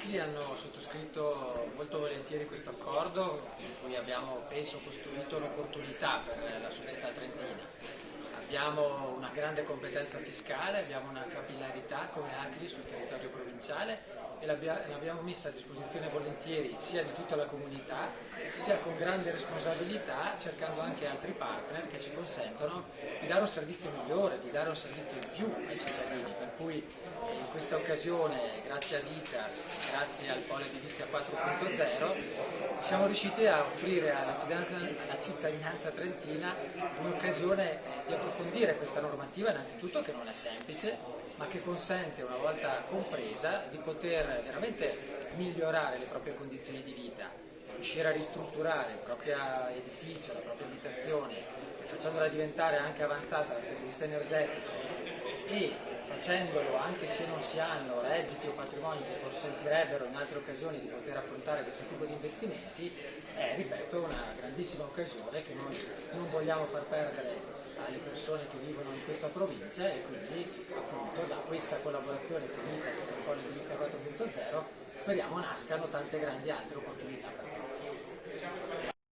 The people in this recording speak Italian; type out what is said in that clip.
ACLI hanno sottoscritto molto volentieri questo accordo in cui abbiamo, penso, costruito un'opportunità per la società trentina. Abbiamo una grande competenza fiscale, abbiamo una capillarità come ACLI sul territorio provinciale e l'abbiamo messa a disposizione volentieri sia di tutta la comunità sia con grande responsabilità cercando anche altri partner che ci consentono di dare un servizio migliore, di dare un servizio in più ai cittadini. Per cui eh, in questa occasione grazie ad ICAS, grazie al Polo Edilizia 4.0 siamo riusciti a offrire alla cittadinanza trentina un'occasione eh, di approfondire questa normativa innanzitutto che non è semplice ma che consente una volta compresa di poter veramente migliorare le proprie condizioni di vita, riuscire a ristrutturare il proprio edificio, la propria abitazione, facendola diventare anche avanzata dal punto di vista energetico e facendolo anche se non si hanno redditi o patrimoni che consentirebbero in altre occasioni di poter affrontare questo tipo di investimenti, è, ripeto, una grandissima occasione che noi non vogliamo far perdere alle persone che vivono in questa provincia e quindi appunto da questa collaborazione con ITAS con il Polo Edilizia 4.0 speriamo nascano tante grandi altre opportunità.